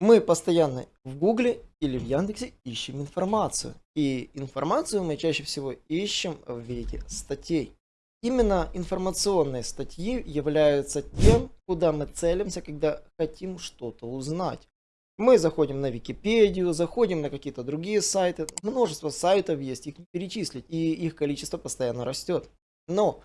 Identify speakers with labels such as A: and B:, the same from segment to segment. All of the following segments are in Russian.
A: Мы постоянно в Гугле или в Яндексе ищем информацию. И информацию мы чаще всего ищем в виде статей. Именно информационные статьи являются тем, куда мы целимся, когда хотим что-то узнать. Мы заходим на Википедию, заходим на какие-то другие сайты. Множество сайтов есть, их перечислить, и их количество постоянно растет. Но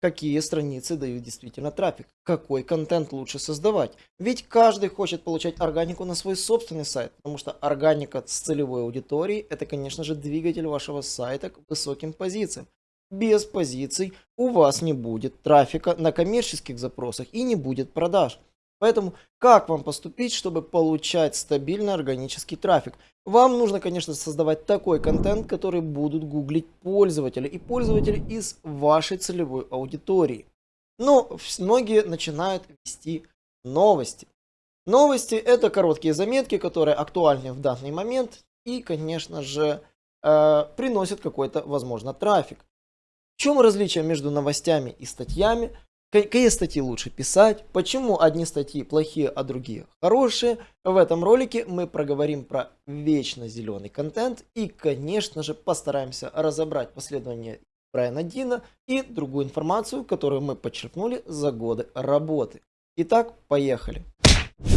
A: какие страницы дают действительно трафик, какой контент лучше создавать. Ведь каждый хочет получать органику на свой собственный сайт, потому что органика с целевой аудиторией это, конечно же, двигатель вашего сайта к высоким позициям. Без позиций у вас не будет трафика на коммерческих запросах и не будет продаж. Поэтому как вам поступить, чтобы получать стабильный органический трафик? Вам нужно, конечно, создавать такой контент, который будут гуглить пользователи и пользователи из вашей целевой аудитории. Но многие начинают вести новости. Новости это короткие заметки, которые актуальны в данный момент и, конечно же, э, приносят какой-то, возможно, трафик. В чем различие между новостями и статьями? Какие статьи лучше писать, почему одни статьи плохие, а другие хорошие. В этом ролике мы проговорим про вечно зеленый контент и, конечно же, постараемся разобрать последование Брайана Дина и другую информацию, которую мы подчеркнули за годы работы. Итак, поехали.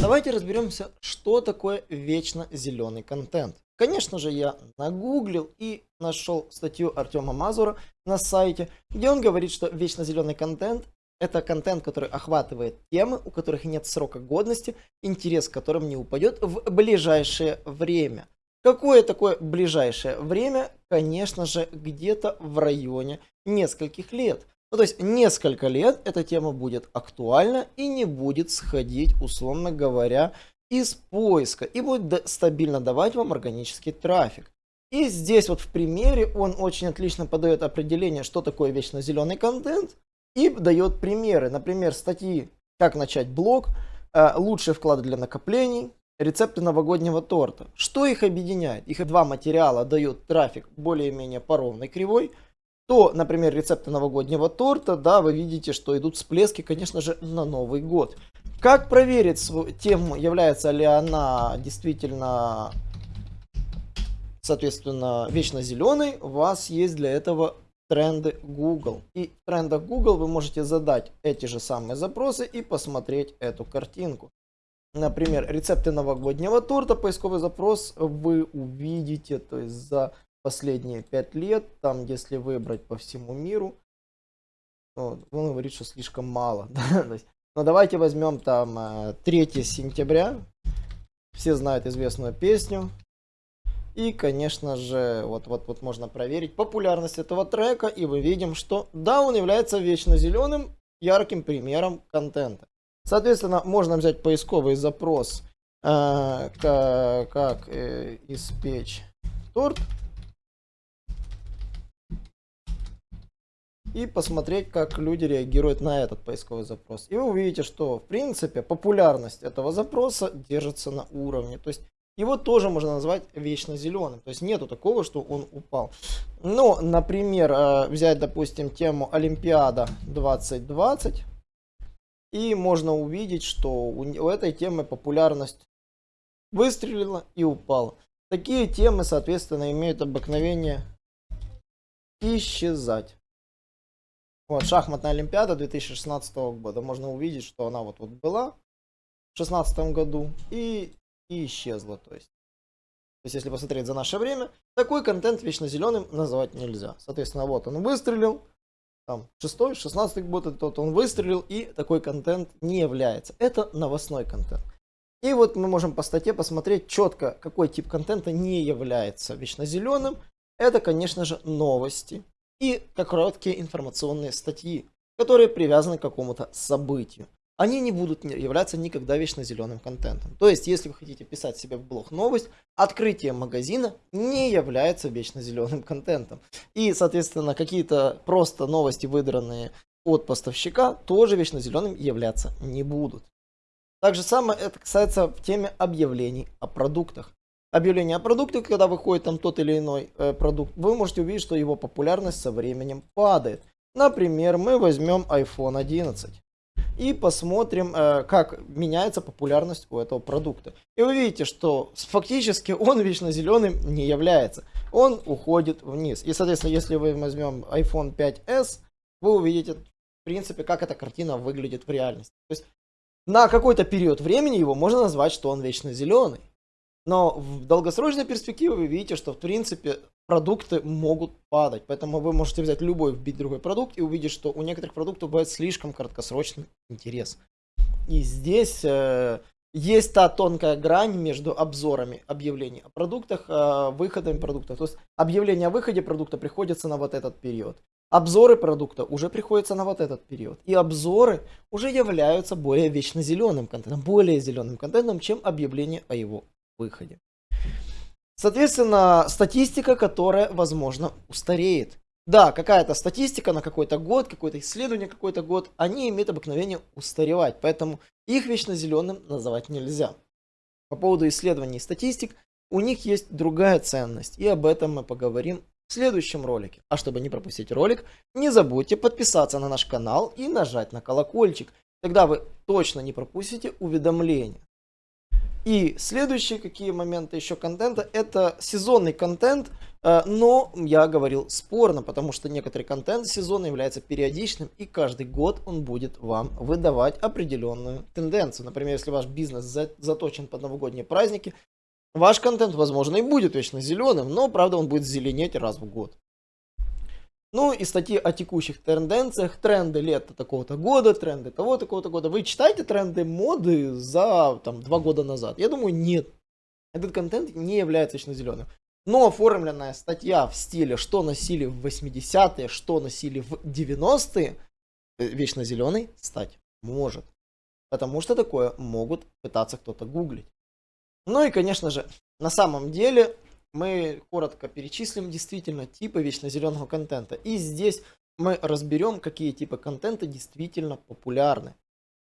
A: Давайте разберемся, что такое вечно зеленый контент. Конечно же, я нагуглил и нашел статью Артема Мазура на сайте, где он говорит, что вечно зеленый контент это контент, который охватывает темы, у которых нет срока годности, интерес к которым не упадет в ближайшее время. Какое такое ближайшее время? Конечно же, где-то в районе нескольких лет. Ну, то есть несколько лет эта тема будет актуальна и не будет сходить, условно говоря, из поиска и будет стабильно давать вам органический трафик. И здесь вот в примере он очень отлично подает определение, что такое вечно зеленый контент и дает примеры. Например, статьи «Как начать блог», э, «Лучшие вклады для накоплений», «Рецепты новогоднего торта». Что их объединяет? Их два материала дают трафик более-менее по ровной кривой. То, например, рецепты новогоднего торта, да, вы видите, что идут всплески, конечно же, на Новый год. Как проверить свою тему, является ли она действительно, соответственно, вечно зеленой? У вас есть для этого тренды Google. И в трендах Google вы можете задать эти же самые запросы и посмотреть эту картинку. Например, рецепты новогоднего торта, поисковый запрос вы увидите, то есть за последние 5 лет, там если выбрать по всему миру, вот, он говорит, что слишком мало. Но давайте возьмем там 3 э, сентября, все знают известную песню, и, конечно же, вот, вот, вот можно проверить популярность этого трека, и мы видим, что да, он является вечно зеленым, ярким примером контента. Соответственно, можно взять поисковый запрос, э, как, как э, испечь торт, и посмотреть, как люди реагируют на этот поисковый запрос. И вы увидите, что в принципе популярность этого запроса держится на уровне. То есть его тоже можно назвать вечно зеленым. То есть нету такого, что он упал. Но, например, э, взять, допустим, тему Олимпиада 2020. И можно увидеть, что у этой темы популярность выстрелила и упала. Такие темы, соответственно, имеют обыкновение исчезать. Вот, шахматная Олимпиада 2016 года. Можно увидеть, что она вот, вот была в 2016 году. И и исчезла. То есть. то есть, если посмотреть за наше время, такой контент вечно зеленым называть нельзя. Соответственно, вот он выстрелил, там, шестой, шестнадцатый год, тот он выстрелил, и такой контент не является. Это новостной контент. И вот мы можем по статье посмотреть четко, какой тип контента не является вечно зеленым. Это, конечно же, новости и короткие информационные статьи, которые привязаны к какому-то событию они не будут являться никогда вечно зеленым контентом. То есть, если вы хотите писать себе в блог новость, открытие магазина не является вечно зеленым контентом. И, соответственно, какие-то просто новости, выдранные от поставщика, тоже вечно зеленым являться не будут. Так же самое это касается в теме объявлений о продуктах. Объявление о продукте, когда выходит там тот или иной э, продукт, вы можете увидеть, что его популярность со временем падает. Например, мы возьмем iPhone 11. И посмотрим, э, как меняется популярность у этого продукта. И вы видите, что фактически он вечно зеленым не является. Он уходит вниз. И, соответственно, если вы возьмем iPhone 5s, вы увидите, в принципе, как эта картина выглядит в реальности. То есть на какой-то период времени его можно назвать, что он вечно зеленый. Но в долгосрочной перспективе вы видите, что в принципе продукты могут падать. Поэтому вы можете взять любой, вбить другой продукт и увидеть, что у некоторых продуктов бывает слишком краткосрочный интерес. И здесь э, есть та тонкая грань между обзорами объявлений о продуктах, э, выходами продуктов. То есть объявление о выходе продукта приходится на вот этот период. Обзоры продукта уже приходятся на вот этот период. И обзоры уже являются более вечно зеленым контентом, более зеленым контентом, чем объявление о его выходе. Соответственно, статистика, которая, возможно, устареет. Да, какая-то статистика на какой-то год, какое-то исследование какой-то год, они имеют обыкновение устаревать, поэтому их вечно зеленым называть нельзя. По поводу исследований и статистик, у них есть другая ценность, и об этом мы поговорим в следующем ролике. А чтобы не пропустить ролик, не забудьте подписаться на наш канал и нажать на колокольчик. Тогда вы точно не пропустите уведомления. И следующие какие моменты еще контента, это сезонный контент, э, но я говорил спорно, потому что некоторый контент сезона является периодичным, и каждый год он будет вам выдавать определенную тенденцию. Например, если ваш бизнес заточен под новогодние праздники, ваш контент, возможно, и будет вечно зеленым, но, правда, он будет зеленеть раз в год. Ну и статьи о текущих тенденциях, тренды лета такого-то года, тренды того такого-то года. Вы читаете тренды моды за там, два года назад? Я думаю, нет. Этот контент не является вечно зеленым. Но оформленная статья в стиле, что носили в 80-е, что носили в 90-е, э, вечно зеленый стать может. Потому что такое могут пытаться кто-то гуглить. Ну и, конечно же, на самом деле мы коротко перечислим действительно типы вечно контента. И здесь мы разберем, какие типы контента действительно популярны.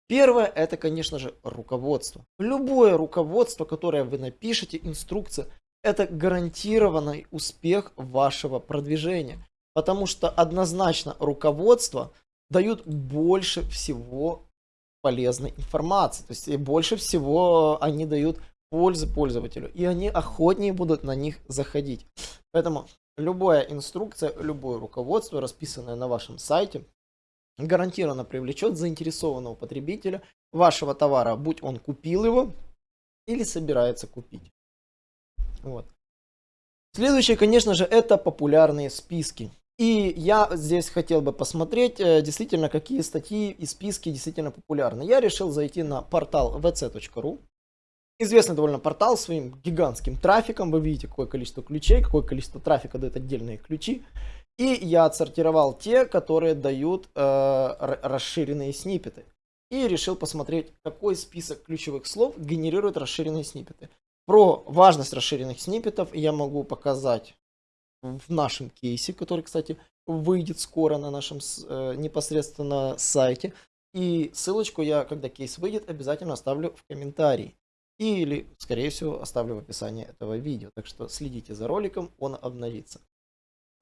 A: Первое, это, конечно же, руководство. Любое руководство, которое вы напишете, инструкция, это гарантированный успех вашего продвижения. Потому что однозначно руководство дают больше всего полезной информации. То есть больше всего они дают пользы пользователю, и они охотнее будут на них заходить. Поэтому любая инструкция, любое руководство, расписанное на вашем сайте, гарантированно привлечет заинтересованного потребителя вашего товара, будь он купил его или собирается купить. Вот. Следующее, конечно же, это популярные списки. И я здесь хотел бы посмотреть, э, действительно, какие статьи и списки действительно популярны. Я решил зайти на портал vc.ru. Известный довольно портал своим гигантским трафиком. Вы видите, какое количество ключей, какое количество трафика дают отдельные ключи. И я отсортировал те, которые дают э, расширенные сниппеты. И решил посмотреть, какой список ключевых слов генерирует расширенные сниппеты. Про важность расширенных сниппетов я могу показать в нашем кейсе, который, кстати, выйдет скоро на нашем э, непосредственно сайте. И ссылочку я, когда кейс выйдет, обязательно оставлю в комментарии. Или, скорее всего, оставлю в описании этого видео. Так что следите за роликом, он обновится.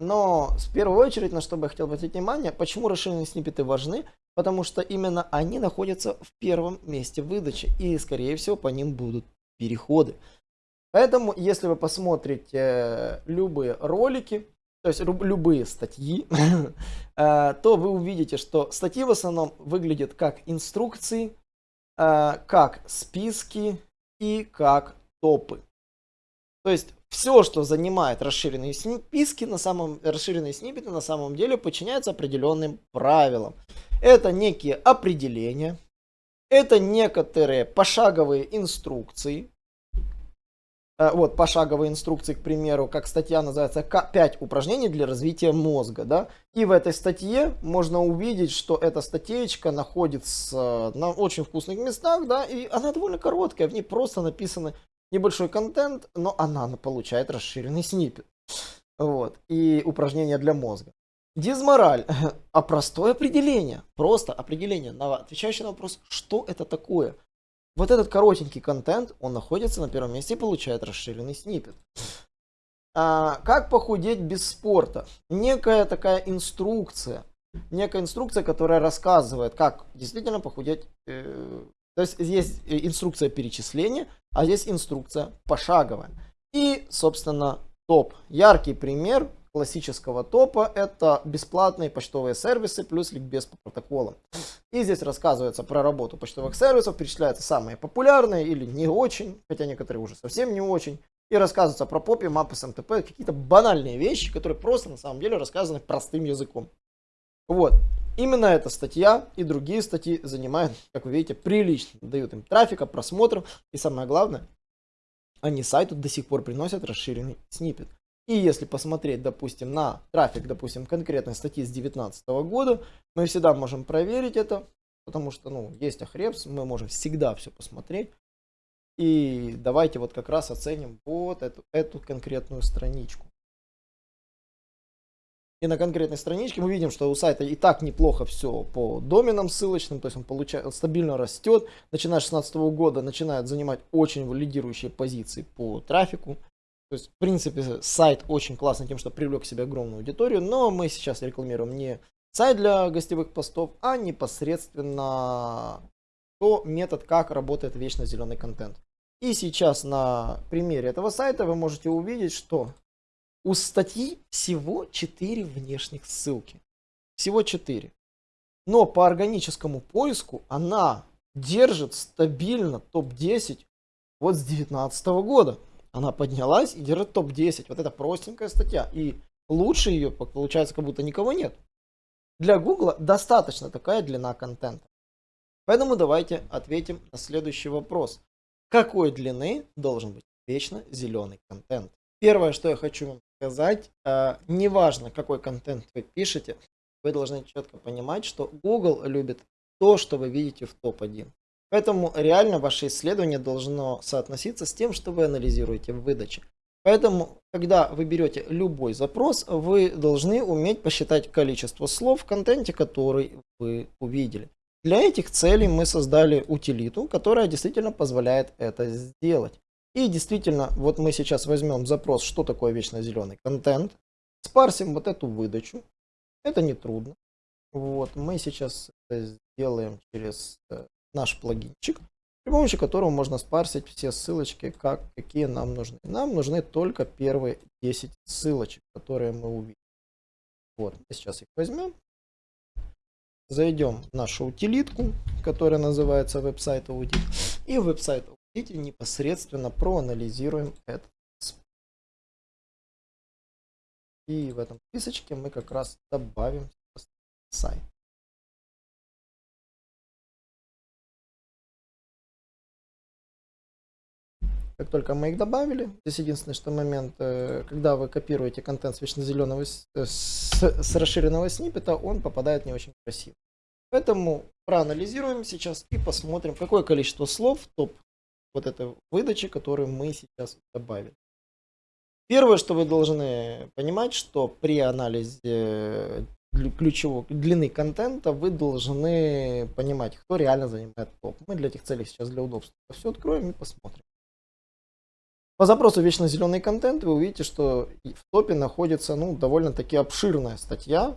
A: Но в первую очередь, на что бы я хотел обратить внимание, почему расширенные сниппеты важны, потому что именно они находятся в первом месте выдачи, и скорее всего по ним будут переходы. Поэтому, если вы посмотрите э, любые ролики, то есть любые статьи, э, то вы увидите, что статьи в основном выглядят как инструкции, э, как списки, и как топы. То есть все, что занимает расширенные списки, на самом, расширенные сниппеты на самом деле подчиняются определенным правилам. Это некие определения, это некоторые пошаговые инструкции, вот пошаговые инструкции, к примеру, как статья называется «5 упражнений для развития мозга». Да? И в этой статье можно увидеть, что эта статейка находится на очень вкусных местах, да, и она довольно короткая, в ней просто написано небольшой контент, но она получает расширенный снипет. Вот. И упражнения для мозга. Дизмораль. А простое определение. Просто определение, отвечающее на вопрос, что это такое. Вот этот коротенький контент, он находится на первом месте и получает расширенный снипет. А, как похудеть без спорта? Некая такая инструкция. некая инструкция, которая рассказывает, как действительно похудеть. Э, то есть есть инструкция перечисления, а здесь инструкция пошаговая. И, собственно, топ. Яркий пример классического топа это бесплатные почтовые сервисы плюс ликбез по протоколам. И здесь рассказывается про работу почтовых сервисов, перечисляются самые популярные или не очень, хотя некоторые уже совсем не очень. И рассказывается про попи, мапы с МТП, какие-то банальные вещи, которые просто на самом деле рассказаны простым языком. Вот. Именно эта статья и другие статьи занимают, как вы видите, прилично. Дают им трафика, просмотров. И самое главное, они сайту до сих пор приносят расширенный снипет. И если посмотреть, допустим, на трафик, допустим, конкретной статьи с 2019 года, мы всегда можем проверить это, потому что, ну, есть Ахрепс, мы можем всегда все посмотреть. И давайте вот как раз оценим вот эту, эту конкретную страничку. И на конкретной страничке мы видим, что у сайта и так неплохо все по доменам ссылочным, то есть он получает, стабильно растет. Начиная с 2016 года начинает занимать очень лидирующие позиции по трафику. То есть, в принципе, сайт очень классный тем, что привлек к себе огромную аудиторию, но мы сейчас рекламируем не сайт для гостевых постов, а непосредственно то метод, как работает вечно зеленый контент. И сейчас на примере этого сайта вы можете увидеть, что у статьи всего 4 внешних ссылки. Всего 4. Но по органическому поиску она держит стабильно топ-10 вот с 2019 года. Она поднялась и держит топ-10. Вот это простенькая статья. И лучше ее, получается, как будто никого нет. Для Google достаточно такая длина контента. Поэтому давайте ответим на следующий вопрос. Какой длины должен быть вечно зеленый контент? Первое, что я хочу вам сказать, э, неважно, какой контент вы пишете, вы должны четко понимать, что Google любит то, что вы видите в топ-1. Поэтому реально ваше исследование должно соотноситься с тем, что вы анализируете в выдаче. Поэтому, когда вы берете любой запрос, вы должны уметь посчитать количество слов в контенте, который вы увидели. Для этих целей мы создали утилиту, которая действительно позволяет это сделать. И действительно, вот мы сейчас возьмем запрос, что такое вечно зеленый контент, спарсим вот эту выдачу. Это не трудно. Вот, мы сейчас это сделаем через э, наш плагинчик, при помощи которого можно спарсить все ссылочки, как, какие нам нужны. Нам нужны только первые 10 ссылочек, которые мы увидим. Вот, сейчас их возьмем. Зайдем в нашу утилитку, которая называется веб-сайт аудит. И в веб-сайт аудите непосредственно проанализируем этот И в этом списочке мы как раз добавим сайт. Как только мы их добавили, здесь единственный что момент, э, когда вы копируете контент с вечно зеленого, э, с, с расширенного сниппета, он попадает не очень красиво. Поэтому проанализируем сейчас и посмотрим, какое количество слов топ вот этой выдачи, которую мы сейчас добавили. Первое, что вы должны понимать, что при анализе ключевой длины контента вы должны понимать, кто реально занимает топ. Мы для этих целей сейчас для удобства все откроем и посмотрим. По запросу вечно зеленый контент вы увидите, что в топе находится ну, довольно-таки обширная статья.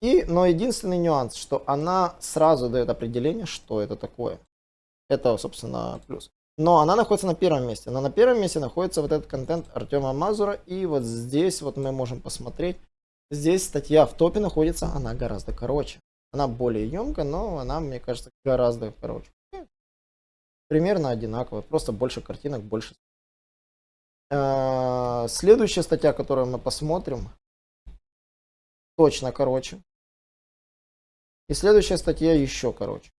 A: И, но единственный нюанс, что она сразу дает определение, что это такое. Это, собственно, плюс. Но она находится на первом месте. Но на первом месте находится вот этот контент Артема Мазура. И вот здесь вот мы можем посмотреть. Здесь статья в топе находится, она гораздо короче. Она более емкая, но она, мне кажется, гораздо короче примерно одинаковые, просто больше картинок, больше. А, следующая статья, которую мы посмотрим, точно короче. И следующая статья еще короче.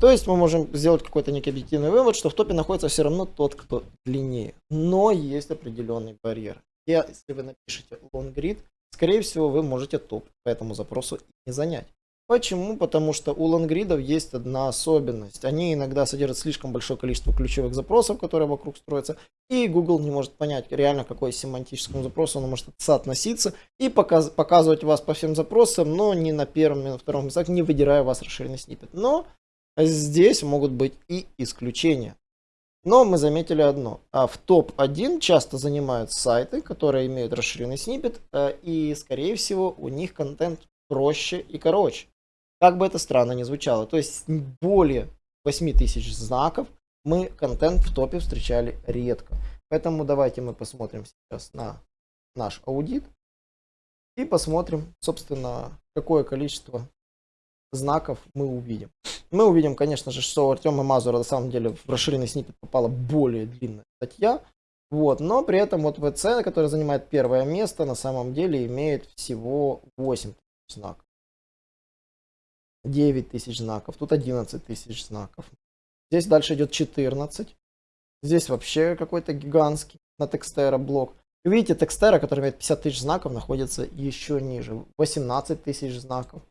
A: То есть мы можем сделать какой-то некий объективный вывод, что в топе находится все равно тот, кто длиннее. Но есть определенный барьер. И если вы напишете long grid, скорее всего вы можете топ по этому запросу не занять. Почему? Потому что у лонгридов есть одна особенность. Они иногда содержат слишком большое количество ключевых запросов, которые вокруг строятся, и Google не может понять реально, какой семантическому запросу он может соотноситься, и показ показывать вас по всем запросам, но не на первом, не на втором местах, не выдирая вас расширенный снипет. Но здесь могут быть и исключения. Но мы заметили одно. А в топ-1 часто занимают сайты, которые имеют расширенный снипет, э, и, скорее всего, у них контент проще и короче. Как бы это странно ни звучало. То есть более 8000 знаков мы контент в топе встречали редко. Поэтому давайте мы посмотрим сейчас на наш аудит и посмотрим, собственно, какое количество знаков мы увидим. Мы увидим, конечно же, что у Артема Мазура на самом деле в расширенный снипет попала более длинная статья. Вот, но при этом вот ВЦ, который занимает первое место, на самом деле имеет всего 8 тысяч знаков. 9 тысяч знаков, тут 11 тысяч знаков. Здесь дальше идет 14. Здесь вообще какой-то гигантский на Текстера блок. Видите, Текстера, который имеет 50 тысяч знаков, находится еще ниже. 18 тысяч знаков.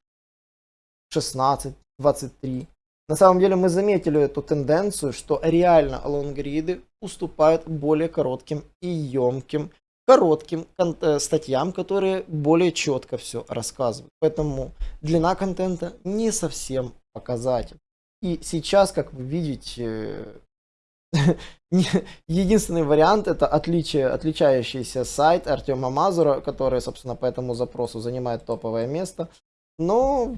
A: 16, 23. На самом деле мы заметили эту тенденцию, что реально лонгриды уступают более коротким и емким, коротким э, статьям, которые более четко все рассказывают. Поэтому длина контента не совсем показатель. И сейчас, как вы видите, единственный вариант это отличие, отличающийся сайт Артема Мазура, который, собственно, по этому запросу занимает топовое место. Но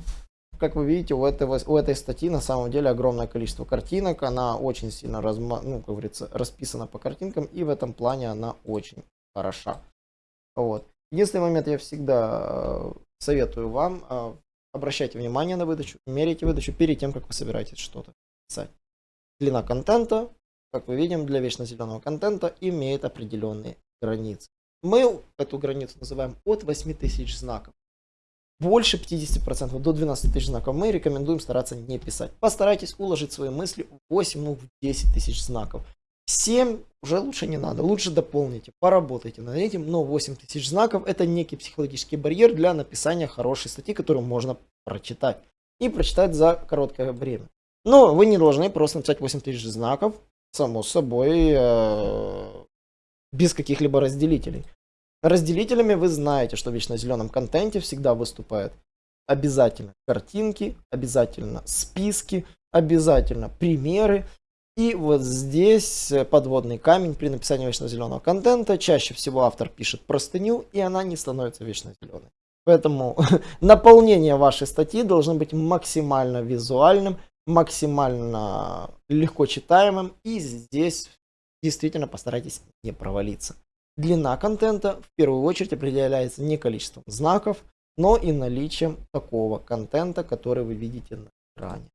A: как вы видите, у, этого, у этой статьи на самом деле огромное количество картинок. Она очень сильно разма, ну, как говорится, расписана по картинкам, и в этом плане она очень хороша. Вот. Единственный момент я всегда э, советую вам, э, обращайте внимание на выдачу, мерите выдачу перед тем, как вы собираетесь что-то писать. Длина контента, как мы видим, для вечно зеленого контента имеет определенные границы. Мы эту границу называем от 8000 знаков больше 50%, до 12 тысяч знаков, мы рекомендуем стараться не писать. Постарайтесь уложить свои мысли в 8, ну в 10 тысяч знаков. 7 уже лучше не надо, лучше дополните, поработайте над этим, но 8 тысяч знаков это некий психологический барьер для написания хорошей статьи, которую можно прочитать. И прочитать за короткое время. Но вы не должны просто написать 8 тысяч знаков, само собой, э, без каких-либо разделителей. Разделителями вы знаете, что в вечно зеленом контенте всегда выступают обязательно картинки, обязательно списки, обязательно примеры. И вот здесь подводный камень при написании вечно зеленого контента. Чаще всего автор пишет простыню, и она не становится вечно зеленой. Поэтому наполнение вашей статьи должно быть максимально визуальным, максимально легко читаемым. И здесь действительно постарайтесь не провалиться. Длина контента в первую очередь определяется не количеством знаков, но и наличием такого контента, который вы видите на экране.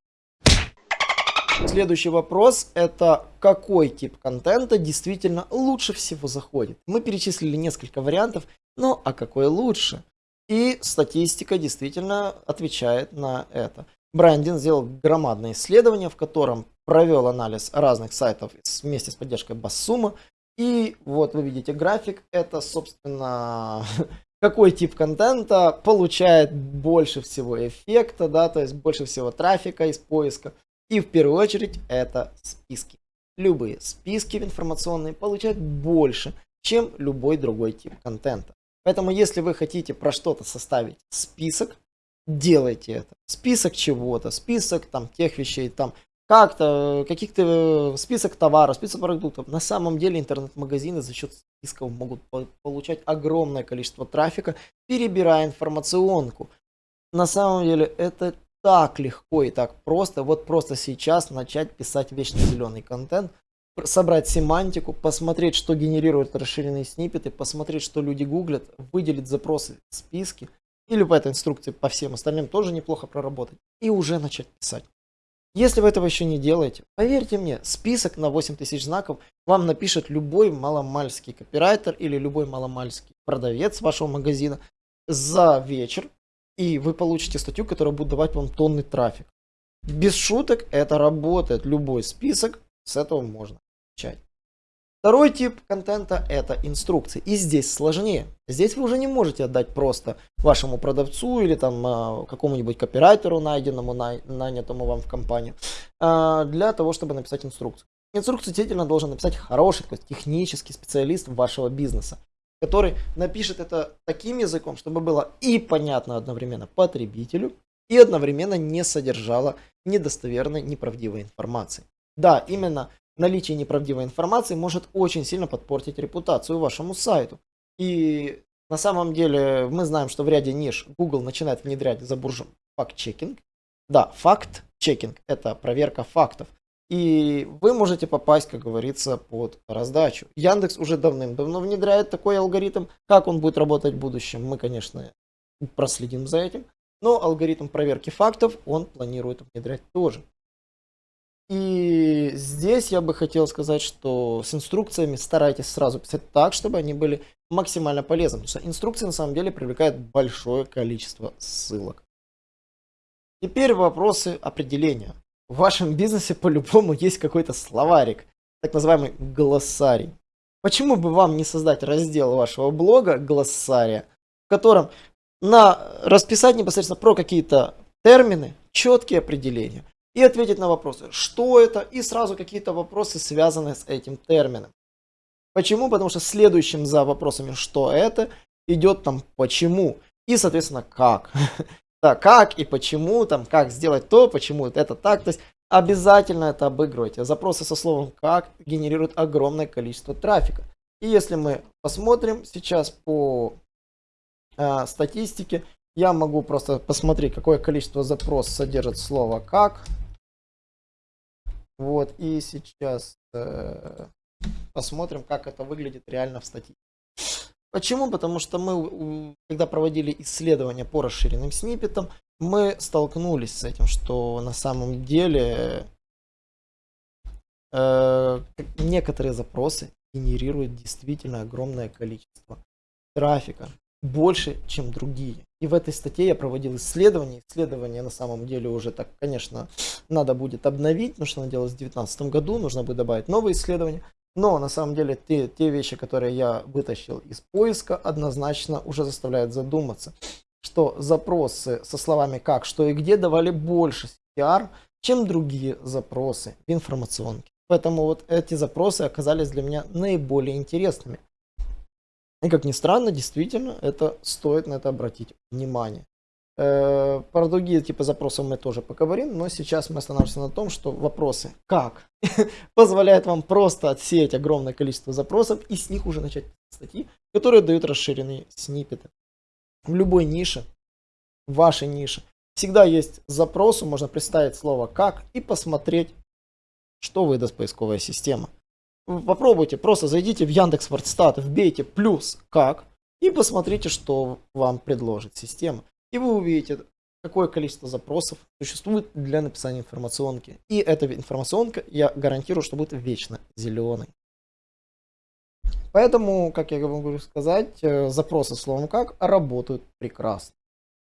A: Следующий вопрос это какой тип контента действительно лучше всего заходит. Мы перечислили несколько вариантов, но а какой лучше? И статистика действительно отвечает на это. Брандин сделал громадное исследование, в котором провел анализ разных сайтов вместе с поддержкой Бассума и вот вы видите график, это, собственно, какой тип контента получает больше всего эффекта, да, то есть больше всего трафика из поиска. И в первую очередь это списки. Любые списки информационные получают больше, чем любой другой тип контента. Поэтому если вы хотите про что-то составить список, делайте это. Список чего-то, список там тех вещей, там как-то, каких-то э, список товаров, список продуктов. На самом деле интернет-магазины за счет списков могут получать огромное количество трафика, перебирая информационку. На самом деле это так легко и так просто. Вот просто сейчас начать писать вечно зеленый контент, собрать семантику, посмотреть, что генерируют расширенные сниппеты, посмотреть, что люди гуглят, выделить запросы в списке, или по этой инструкции по всем остальным тоже неплохо проработать, и уже начать писать. Если вы этого еще не делаете, поверьте мне, список на 8000 знаков вам напишет любой маломальский копирайтер или любой маломальский продавец вашего магазина за вечер, и вы получите статью, которая будет давать вам тонны трафик. Без шуток это работает. Любой список, с этого можно начать. Второй тип контента это инструкции. И здесь сложнее. Здесь вы уже не можете отдать просто вашему продавцу или там а, какому-нибудь копирайтеру, найденному, нанятому вам в компанию, а, для того, чтобы написать инструкцию. Инструкцию действительно должен написать хороший, то есть технический специалист вашего бизнеса, который напишет это таким языком, чтобы было и понятно одновременно потребителю, и одновременно не содержало недостоверной, неправдивой информации. Да, именно наличие неправдивой информации может очень сильно подпортить репутацию вашему сайту. И на самом деле мы знаем, что в ряде ниш Google начинает внедрять за буржем факт-чекинг. Да, факт-чекинг – это проверка фактов. И вы можете попасть, как говорится, под раздачу. Яндекс уже давным-давно внедряет такой алгоритм. Как он будет работать в будущем, мы, конечно, проследим за этим. Но алгоритм проверки фактов он планирует внедрять тоже. И здесь я бы хотел сказать, что с инструкциями старайтесь сразу писать так, чтобы они были максимально полезны. Потому что инструкции на самом деле привлекают большое количество ссылок. Теперь вопросы определения. В вашем бизнесе по-любому есть какой-то словарик, так называемый глоссарий. Почему бы вам не создать раздел вашего блога глоссария, в котором на расписать непосредственно про какие-то термины, четкие определения и ответить на вопросы, что это, и сразу какие-то вопросы, связанные с этим термином. Почему? Потому что следующим за вопросами, что это, идет там почему и, соответственно, как. Да, как и почему, там, как сделать то, почему это так. То есть обязательно это обыгрывайте. Запросы со словом как генерируют огромное количество трафика. И если мы посмотрим сейчас по э, статистике, я могу просто посмотреть, какое количество запросов содержит слово как. Вот, и сейчас э, посмотрим, как это выглядит реально в статистике. Почему? Потому что мы, когда проводили исследования по расширенным сниппетам, мы столкнулись с этим, что на самом деле э, некоторые запросы генерируют действительно огромное количество трафика, больше, чем другие. И в этой статье я проводил исследования. Исследования на самом деле уже так, конечно, надо будет обновить, потому что оно делалось в 2019 году, нужно будет добавить новые исследования. Но на самом деле те, те вещи, которые я вытащил из поиска, однозначно уже заставляют задуматься, что запросы со словами как, что и где давали больше CTR, чем другие запросы в информационке. Поэтому вот эти запросы оказались для меня наиболее интересными. И как ни странно, действительно, это стоит на это обратить внимание. Э, про другие типы запросов мы тоже поговорим, но сейчас мы останавливаемся на том, что вопросы «как» позволяют вам просто отсеять огромное количество запросов и с них уже начать статьи, которые дают расширенные сниппеты. В любой нише, в вашей нише, всегда есть запросы, можно представить слово «как» и посмотреть, что выдаст поисковая система. Попробуйте, просто зайдите в Яндекс Вордстат, вбейте плюс «как» и посмотрите, что вам предложит система. И вы увидите, какое количество запросов существует для написания информационки. И эта информационка, я гарантирую, что будет вечно зеленой. Поэтому, как я могу сказать, э, запросы словом как работают прекрасно.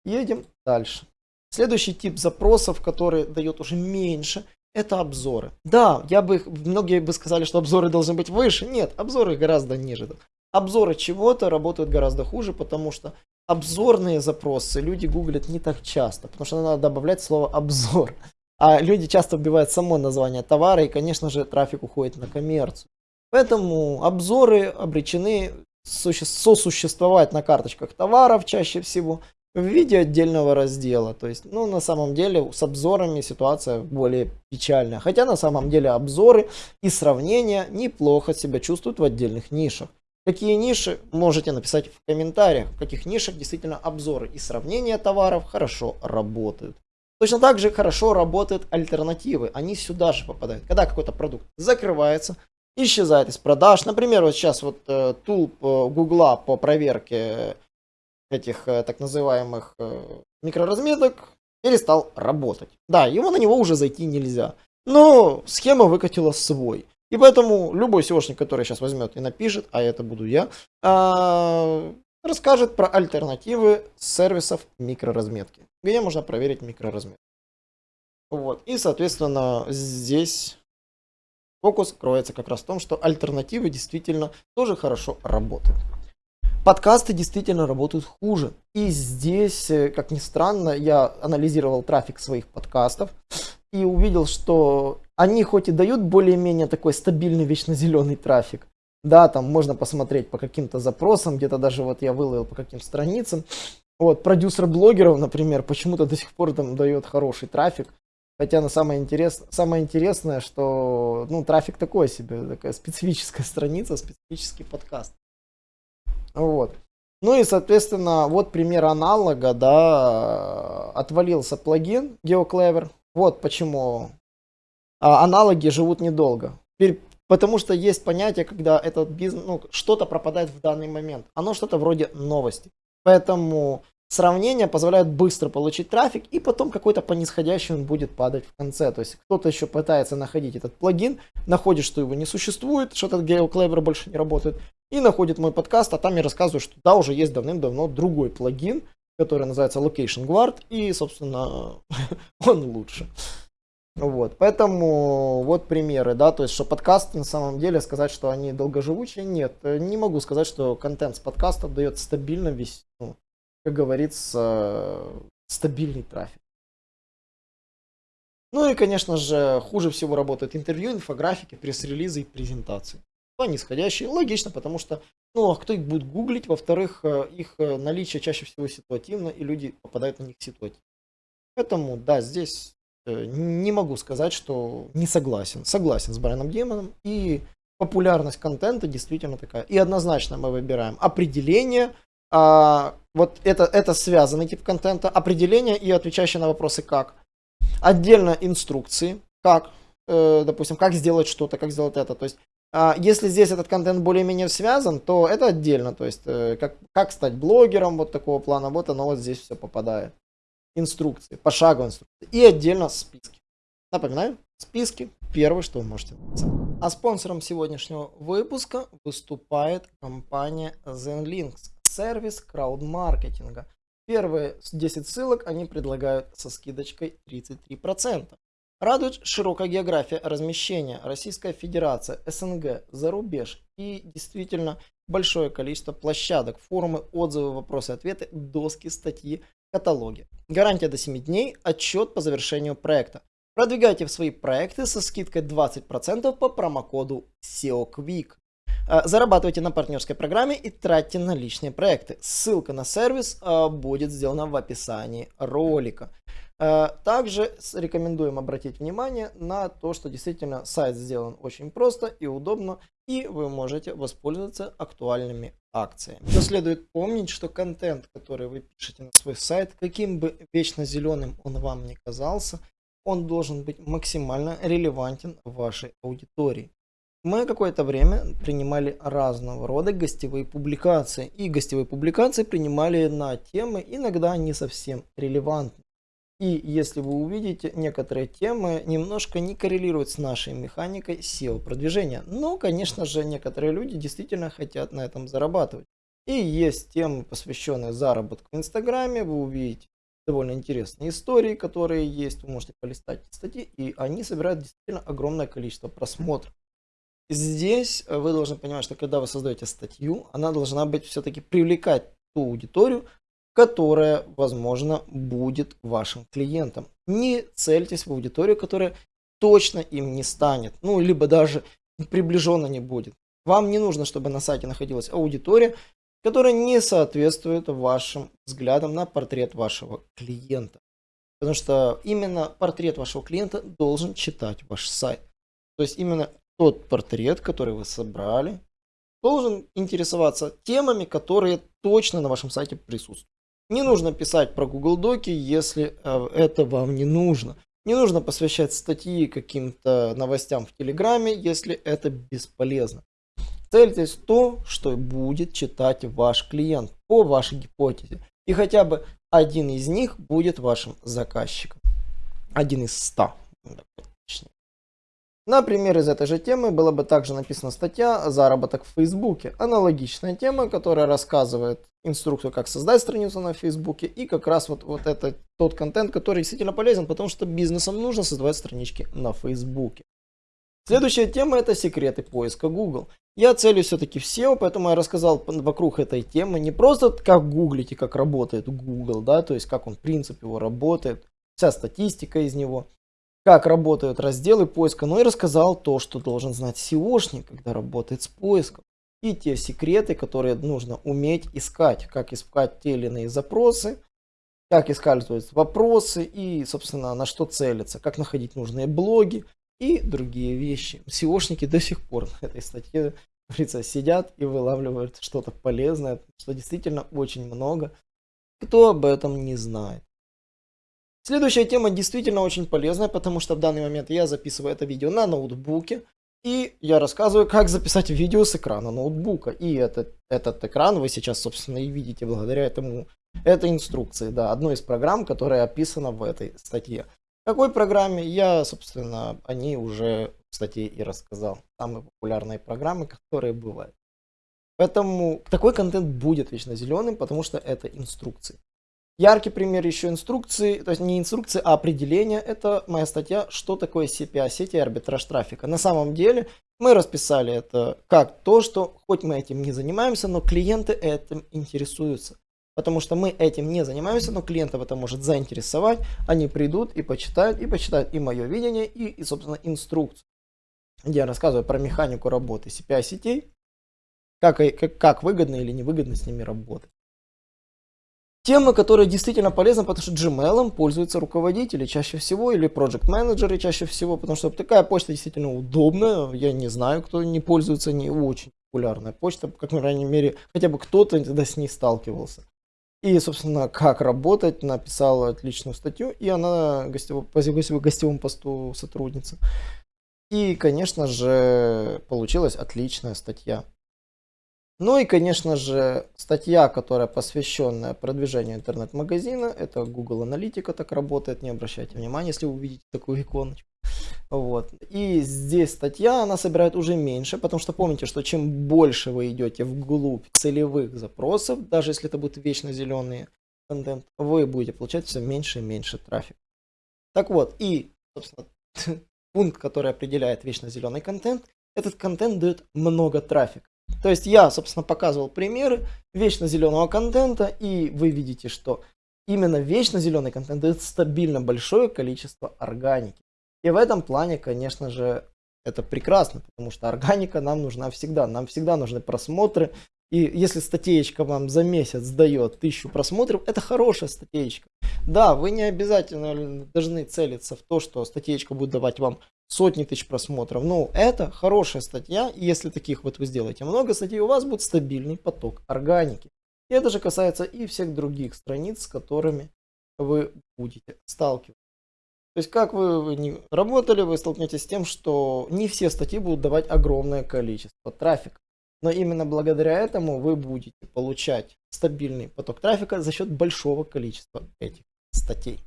A: Едем дальше. Следующий тип запросов, который дает уже меньше, это обзоры. Да, я бы, многие бы сказали, что обзоры должны быть выше. Нет, обзоры гораздо ниже. Обзоры чего-то работают гораздо хуже, потому что обзорные запросы люди гуглят не так часто, потому что надо добавлять слово обзор. А люди часто вбивают само название товара, и, конечно же, трафик уходит на коммерцию. Поэтому обзоры обречены сосуществовать на карточках товаров чаще всего в виде отдельного раздела. То есть, ну, на самом деле, с обзорами ситуация более печальная. Хотя, на самом деле, обзоры и сравнения неплохо себя чувствуют в отдельных нишах. Какие ниши можете написать в комментариях, в каких нишах действительно обзоры и сравнения товаров хорошо работают. Точно так же хорошо работают альтернативы, они сюда же попадают. Когда какой-то продукт закрывается, исчезает из продаж. Например, вот сейчас вот э, тул Гугла по проверке этих э, так называемых э, микроразметок перестал работать. Да, его на него уже зайти нельзя. Но схема выкатила свой. И поэтому любой SEOшник, который сейчас возьмет и напишет, а это буду я, а, расскажет про альтернативы сервисов микроразметки, где можно проверить микроразметку. Вот. И, соответственно, здесь фокус кроется как раз в том, что альтернативы действительно тоже хорошо работают. Подкасты действительно работают хуже. И здесь, э, как ни странно, я анализировал трафик своих подкастов и увидел, что они хоть и дают более-менее такой стабильный вечно зеленый трафик, да, там можно посмотреть по каким-то запросам, где-то даже вот я выловил по каким страницам. Вот, продюсер блогеров, например, почему-то до сих пор там дает хороший трафик. Хотя на самое, интерес... самое интересное, что ну, трафик такой себе, такая специфическая страница, специфический подкаст. Вот. Ну и, соответственно, вот пример аналога, да, отвалился плагин GeoClever. Вот почему а, аналоги живут недолго. Потому что есть понятие, когда этот бизнес, ну, что-то пропадает в данный момент. Оно что-то вроде новости. Поэтому сравнение позволяет быстро получить трафик, и потом какой-то по нисходящему будет падать в конце. То есть кто-то еще пытается находить этот плагин, находит, что его не существует, что этот GeoClever больше не работает, и находит мой подкаст, а там я рассказываю, что да, уже есть давным-давно другой плагин, который называется Location Guard, и, собственно, он лучше. Вот, поэтому вот примеры, да, то есть, что подкасты на самом деле сказать, что они долгоживучие, нет, не могу сказать, что контент с подкастов дает стабильно весь, ну, как говорится, стабильный трафик. Ну и, конечно же, хуже всего работают интервью, инфографики, пресс-релизы и презентации. Нисходящие, логично, потому что, ну, а кто их будет гуглить, во-вторых, э, их э, наличие чаще всего ситуативно, и люди попадают на них ситуативно. Поэтому, да, здесь Э, не могу сказать, что не согласен. Согласен с Брайаном Демоном. И популярность контента действительно такая. И однозначно мы выбираем определение. А, вот это, это связанный тип контента. Определение и отвечающие на вопросы как. Отдельно инструкции. Как, э, допустим, как сделать что-то, как сделать это. То есть если здесь этот контент более-менее связан, то это отдельно. То есть, э, как, как стать блогером вот такого плана, вот оно вот здесь все попадает инструкции, пошаговые инструкции и отдельно списки. Напоминаю, списки первое, что вы можете написать. А спонсором сегодняшнего выпуска выступает компания ZenLinks, сервис краудмаркетинга. Первые 10 ссылок они предлагают со скидочкой 33%. Радует широкая география размещения, Российская Федерация, СНГ, зарубеж и действительно большое количество площадок, форумы, отзывы, вопросы, ответы, доски, статьи, каталоге. Гарантия до 7 дней, отчет по завершению проекта. Продвигайте свои проекты со скидкой 20% по промокоду SEOQuick. А, зарабатывайте на партнерской программе и тратьте на личные проекты. Ссылка на сервис а, будет сделана в описании ролика. А, также рекомендуем обратить внимание на то, что действительно сайт сделан очень просто и удобно, и вы можете воспользоваться актуальными акциями. Но следует помнить, что контент, который вы пишете на свой сайт, каким бы вечно зеленым он вам не казался, он должен быть максимально релевантен вашей аудитории. Мы какое-то время принимали разного рода гостевые публикации. И гостевые публикации принимали на темы иногда не совсем релевантные. И если вы увидите, некоторые темы немножко не коррелируют с нашей механикой SEO продвижения. Но, конечно же, некоторые люди действительно хотят на этом зарабатывать. И есть темы, посвященные заработку в Инстаграме. Вы увидите довольно интересные истории, которые есть. Вы можете полистать статьи, и они собирают действительно огромное количество просмотров. Здесь вы должны понимать, что когда вы создаете статью, она должна быть все-таки привлекать ту аудиторию, которая, возможно, будет вашим клиентом. Не цельтесь в аудиторию, которая точно им не станет, ну, либо даже приближенно не будет. Вам не нужно, чтобы на сайте находилась аудитория, которая не соответствует вашим взглядам на портрет вашего клиента. Потому что именно портрет вашего клиента должен читать ваш сайт. То есть именно тот портрет, который вы собрали, должен интересоваться темами, которые точно на вашем сайте присутствуют. Не нужно писать про Google Доки, если э, это вам не нужно. Не нужно посвящать статьи каким-то новостям в Телеграме, если это бесполезно. Цельтесь то, что будет читать ваш клиент по вашей гипотезе. И хотя бы один из них будет вашим заказчиком. Один из ста. Например, из этой же темы была бы также написана статья «Заработок в Фейсбуке». Аналогичная тема, которая рассказывает инструкцию, как создать страницу на Фейсбуке. И как раз вот, вот это тот контент, который действительно полезен, потому что бизнесам нужно создавать странички на Фейсбуке. Следующая тема это секреты поиска Google. Я целюсь все-таки в SEO, поэтому я рассказал вокруг этой темы не просто как гуглить и как работает Google, да, то есть как он принципе его работает, вся статистика из него как работают разделы поиска, но и рассказал то, что должен знать SEOшник, когда работает с поиском. И те секреты, которые нужно уметь искать, как искать те или иные запросы, как использовать вопросы и, собственно, на что целиться, как находить нужные блоги и другие вещи. SEOшники до сих пор на этой статье говорится, сидят и вылавливают что-то полезное, что действительно очень много. Кто об этом не знает. Следующая тема действительно очень полезная, потому что в данный момент я записываю это видео на ноутбуке. И я рассказываю, как записать видео с экрана ноутбука. И этот, этот экран вы сейчас, собственно, и видите благодаря этому, этой инструкции. Да, одной из программ, которая описана в этой статье. Какой программе я, собственно, о ней уже в статье и рассказал. Самые популярные программы, которые бывают. Поэтому такой контент будет вечно зеленым, потому что это инструкции. Яркий пример еще инструкции, то есть не инструкции, а определение. Это моя статья «Что такое CPA сети и арбитраж трафика». На самом деле мы расписали это как то, что хоть мы этим не занимаемся, но клиенты этим интересуются. Потому что мы этим не занимаемся, но клиентов это может заинтересовать. Они придут и почитают, и почитают и мое видение, и, и собственно, инструкцию. Где я рассказываю про механику работы CPA сетей, как, как, как выгодно или невыгодно с ними работать. Темы, которые действительно полезны, потому что Gmail пользуются руководители чаще всего или project менеджеры чаще всего, потому что такая почта действительно удобная. Я не знаю, кто не пользуется, не очень популярная почта, как, по крайней мере, хотя бы кто-то тогда с ней сталкивался. И, собственно, как работать, написала отличную статью, и она гостево, по гостевому посту сотрудница. И, конечно же, получилась отличная статья. Ну и, конечно же, статья, которая посвященная продвижению интернет-магазина, это Google Аналитика так работает, не обращайте внимания, если вы увидите такую иконочку. Вот. И здесь статья, она собирает уже меньше, потому что помните, что чем больше вы идете вглубь целевых запросов, даже если это будет вечно зеленый контент, вы будете получать все меньше и меньше трафика. Так вот, и, собственно, пункт, который определяет вечно зеленый контент, этот контент дает много трафика. То есть я, собственно, показывал примеры вечно зеленого контента, и вы видите, что именно вечно зеленый контент дает стабильно большое количество органики. И в этом плане, конечно же, это прекрасно, потому что органика нам нужна всегда. Нам всегда нужны просмотры. И если статейка вам за месяц дает тысячу просмотров, это хорошая статейка. Да, вы не обязательно должны целиться в то, что статейка будет давать вам сотни тысяч просмотров. Но это хорошая статья, и если таких вот вы сделаете много статей, у вас будет стабильный поток органики. И это же касается и всех других страниц, с которыми вы будете сталкиваться. То есть, как вы не работали, вы столкнетесь с тем, что не все статьи будут давать огромное количество трафика. Но именно благодаря этому вы будете получать стабильный поток трафика за счет большого количества этих статей.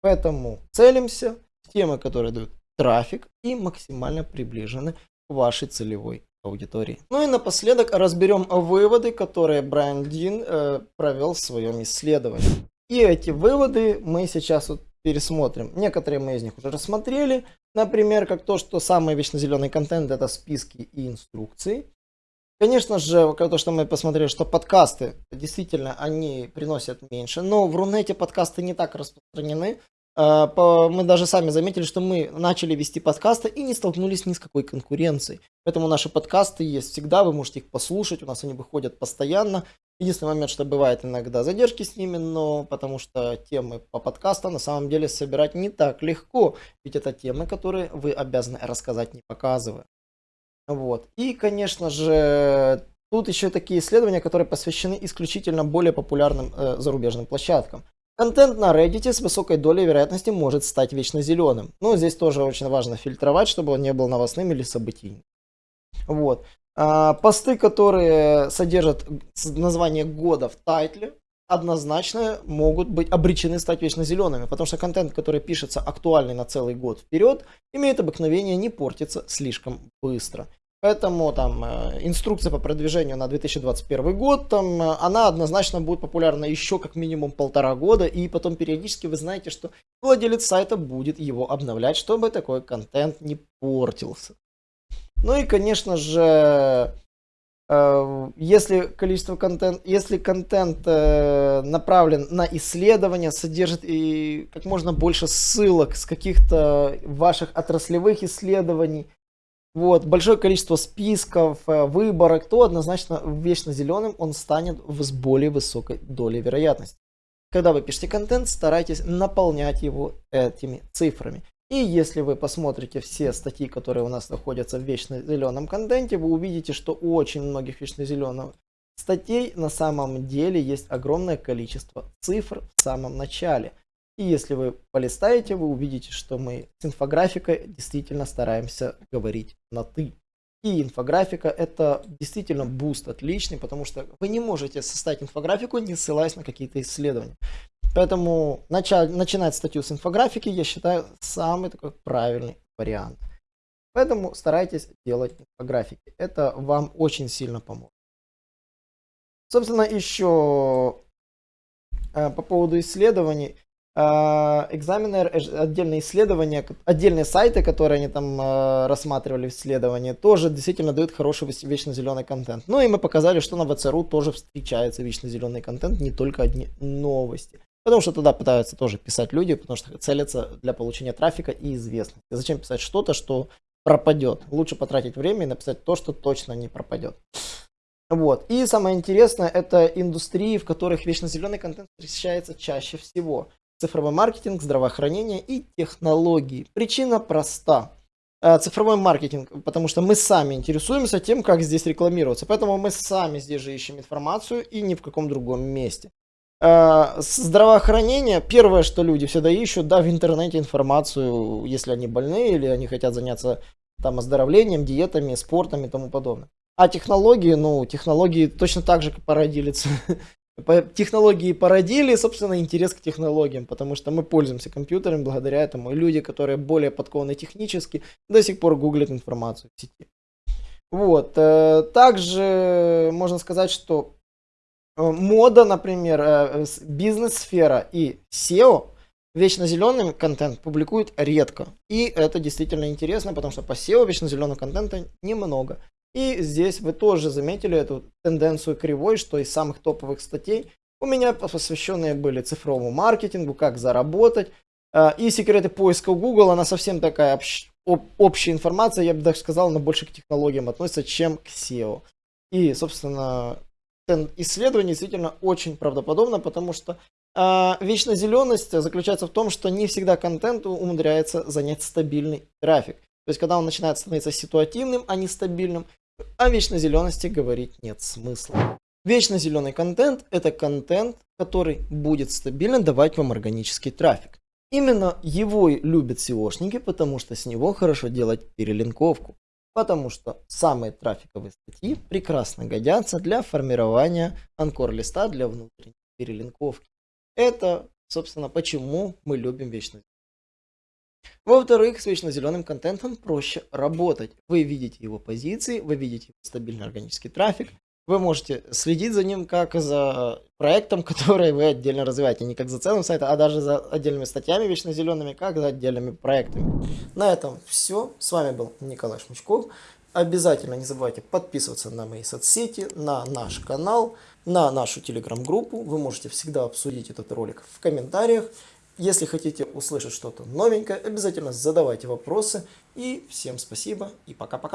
A: Поэтому целимся в темы, которые дают трафик и максимально приближены к вашей целевой аудитории. Ну и напоследок разберем выводы, которые Брайан Дин э, провел в своем исследовании. И эти выводы мы сейчас вот пересмотрим. Некоторые мы из них уже рассмотрели. Например, как то, что самый вечно зеленый контент это списки и инструкции. Конечно же, то, что мы посмотрели, что подкасты действительно они приносят меньше, но в Рунете подкасты не так распространены. А, мы даже сами заметили, что мы начали вести подкасты и не столкнулись ни с какой конкуренцией. Поэтому наши подкасты есть всегда, вы можете их послушать, у нас они выходят постоянно. Единственный момент, что бывает иногда задержки с ними, но потому что темы по подкастам на самом деле собирать не так легко, ведь это темы, которые вы обязаны рассказать, не показывая. Вот. И, конечно же, тут еще такие исследования, которые посвящены исключительно более популярным э, зарубежным площадкам. Контент на Reddit с высокой долей вероятности может стать вечно зеленым. Но здесь тоже очень важно фильтровать, чтобы он не был новостным или событийным. Вот. А, посты, которые содержат название года в тайтле, однозначно могут быть обречены стать вечно зелеными, потому что контент, который пишется актуальный на целый год вперед, имеет обыкновение не портиться слишком быстро. Поэтому там э, инструкция по продвижению на 2021 год, там, э, она однозначно будет популярна еще как минимум полтора года, и потом периодически вы знаете, что владелец сайта будет его обновлять, чтобы такой контент не портился. Ну и, конечно же, если количество контент, если контент направлен на исследования, содержит и как можно больше ссылок с каких-то ваших отраслевых исследований, вот, большое количество списков, э, выборок, то однозначно вечно зеленым он станет с более высокой долей вероятности. когда вы пишете контент, старайтесь наполнять его этими цифрами. И если вы посмотрите все статьи, которые у нас находятся в вечно зеленом контенте, вы увидите, что у очень многих вечно зеленых статей на самом деле есть огромное количество цифр в самом начале. И если вы полистаете, вы увидите, что мы с инфографикой действительно стараемся говорить на «ты». И инфографика это действительно boost отличный, потому что вы не можете составить инфографику, не ссылаясь на какие-то исследования. Поэтому начать, начинать статью с инфографики, я считаю, самый такой правильный вариант. Поэтому старайтесь делать инфографики. Это вам очень сильно поможет. Собственно, еще э, по поводу исследований. Экзаменер, отдельные исследования, отдельные сайты, которые они там э, рассматривали в исследовании, тоже действительно дают хороший вечно зеленый контент. Ну и мы показали, что на ВЦРУ тоже встречается вечно зеленый контент, не только одни новости. Потому что туда пытаются тоже писать люди, потому что целятся для получения трафика и известности. Зачем писать что-то, что пропадет? Лучше потратить время и написать то, что точно не пропадет. Вот. И самое интересное, это индустрии, в которых вечно зеленый контент встречается чаще всего. Цифровой маркетинг, здравоохранение и технологии. Причина проста. Э, цифровой маркетинг, потому что мы сами интересуемся тем, как здесь рекламироваться. Поэтому мы сами здесь же ищем информацию и ни в каком другом месте. Э, здравоохранение, первое, что люди всегда ищут, да, в интернете информацию, если они больны или они хотят заняться там оздоровлением, диетами, спортом и тому подобное. А технологии, ну, технологии точно так же породили, технологии породили, собственно, интерес к технологиям, потому что мы пользуемся компьютером благодаря этому. И люди, которые более подкованы технически, до сих пор гуглят информацию в сети. Вот. Э, также можно сказать, что Э, мода, например, э, бизнес-сфера и SEO вечно зеленый контент публикуют редко. И это действительно интересно, потому что по SEO вечно зеленого контента немного. И здесь вы тоже заметили эту тенденцию кривой, что из самых топовых статей у меня посвященные были цифровому маркетингу, как заработать. Э, и секреты поиска Google, она совсем такая общ, общая информация, я бы даже сказал, она больше к технологиям относится, чем к SEO. И, собственно, исследование действительно очень правдоподобно, потому что э, вечная зеленость заключается в том, что не всегда контенту умудряется занять стабильный трафик. То есть, когда он начинает становиться ситуативным, а не стабильным, о вечной зелености говорить нет смысла. Вечно зеленый контент – это контент, который будет стабильно давать вам органический трафик. Именно его любят SEOшники, потому что с него хорошо делать перелинковку потому что самые трафиковые статьи прекрасно годятся для формирования анкор-листа для внутренней перелинковки. Это, собственно, почему мы любим вечно во-вторых, с вечно зеленым контентом проще работать. Вы видите его позиции, вы видите стабильный органический трафик, вы можете следить за ним как за проектом, который вы отдельно развиваете. Не как за целым сайтом, а даже за отдельными статьями вечно зелеными, как за отдельными проектами. На этом все. С вами был Николай Шмучков. Обязательно не забывайте подписываться на мои соцсети, на наш канал, на нашу телеграм-группу. Вы можете всегда обсудить этот ролик в комментариях. Если хотите услышать что-то новенькое, обязательно задавайте вопросы. И всем спасибо и пока-пока.